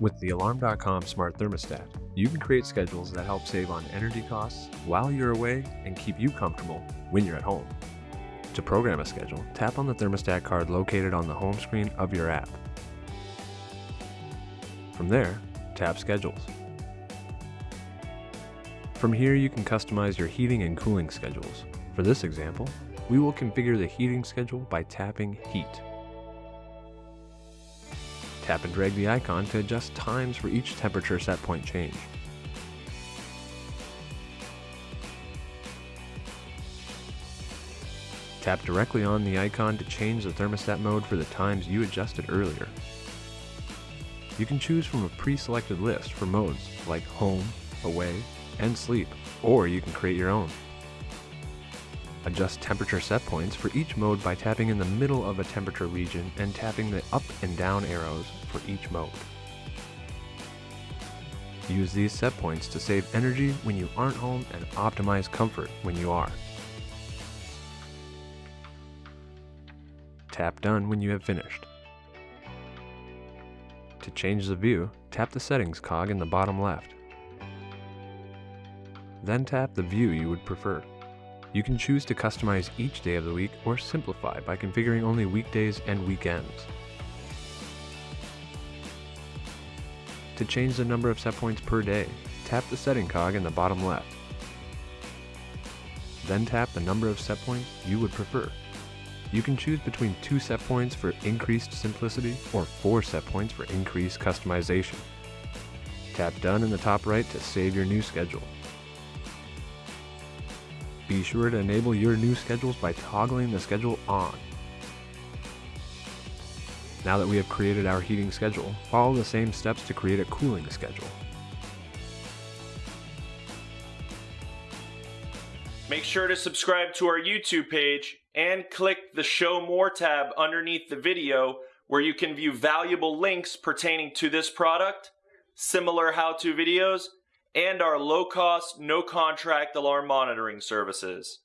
With the Alarm.com smart thermostat, you can create schedules that help save on energy costs while you're away and keep you comfortable when you're at home. To program a schedule, tap on the thermostat card located on the home screen of your app. From there, tap Schedules. From here, you can customize your heating and cooling schedules. For this example, we will configure the heating schedule by tapping Heat. Tap and drag the icon to adjust times for each temperature set point change. Tap directly on the icon to change the thermostat mode for the times you adjusted earlier. You can choose from a pre-selected list for modes like home, away, and sleep, or you can create your own. Adjust temperature set points for each mode by tapping in the middle of a temperature region and tapping the up and down arrows for each mode. Use these set points to save energy when you aren't home and optimize comfort when you are. Tap Done when you have finished. To change the view, tap the settings cog in the bottom left. Then tap the view you would prefer. You can choose to customize each day of the week or simplify by configuring only weekdays and weekends. To change the number of set points per day, tap the setting cog in the bottom left. Then tap the number of set points you would prefer. You can choose between two set points for increased simplicity or four set points for increased customization. Tap Done in the top right to save your new schedule. Be sure to enable your new schedules by toggling the schedule on. Now that we have created our heating schedule, follow the same steps to create a cooling schedule. Make sure to subscribe to our YouTube page and click the Show More tab underneath the video where you can view valuable links pertaining to this product, similar how-to videos, and our low-cost, no-contract alarm monitoring services.